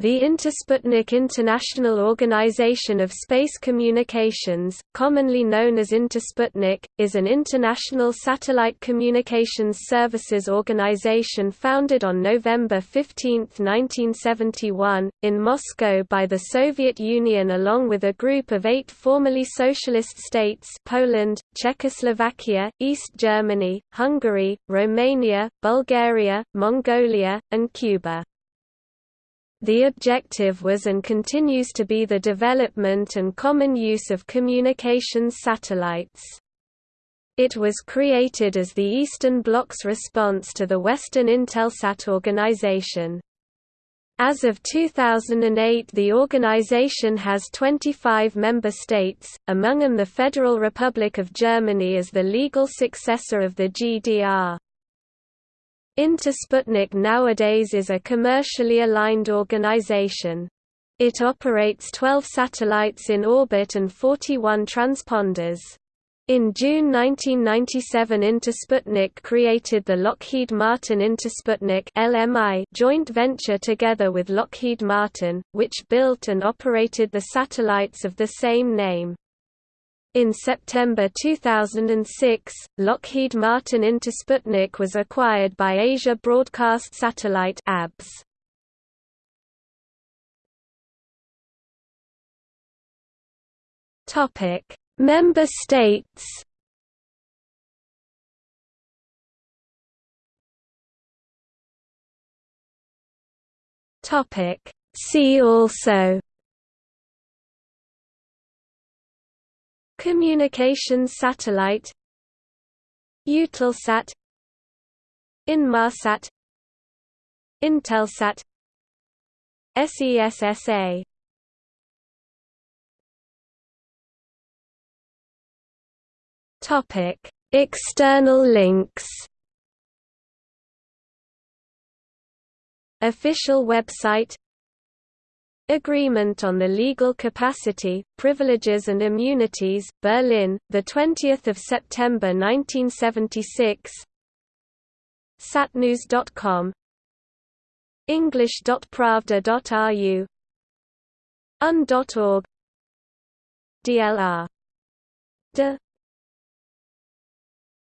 The Intersputnik International Organization of Space Communications, commonly known as Intersputnik, is an international satellite communications services organization founded on November 15, 1971, in Moscow by the Soviet Union along with a group of eight formerly socialist states Poland, Czechoslovakia, East Germany, Hungary, Romania, Bulgaria, Mongolia, and Cuba. The objective was and continues to be the development and common use of communications satellites. It was created as the Eastern Bloc's response to the Western Intelsat organization. As of 2008 the organization has 25 member states, among them the Federal Republic of Germany as the legal successor of the GDR. Intersputnik nowadays is a commercially aligned organization. It operates 12 satellites in orbit and 41 transponders. In June 1997 Intersputnik created the Lockheed Martin Intersputnik LMI joint venture together with Lockheed Martin, which built and operated the satellites of the same name. In September 2006, Lockheed Martin Intersputnik was acquired by Asia Broadcast Satellite ABS. Topic: Member states. Topic: See also Communications satellite Eutelsat Inmarsat Intelsat SESSA Topic External links. Official website Agreement on the Legal Capacity, Privileges and Immunities, Berlin, 20 September 1976 Satnews.com English.pravda.ru Un.org DLR. De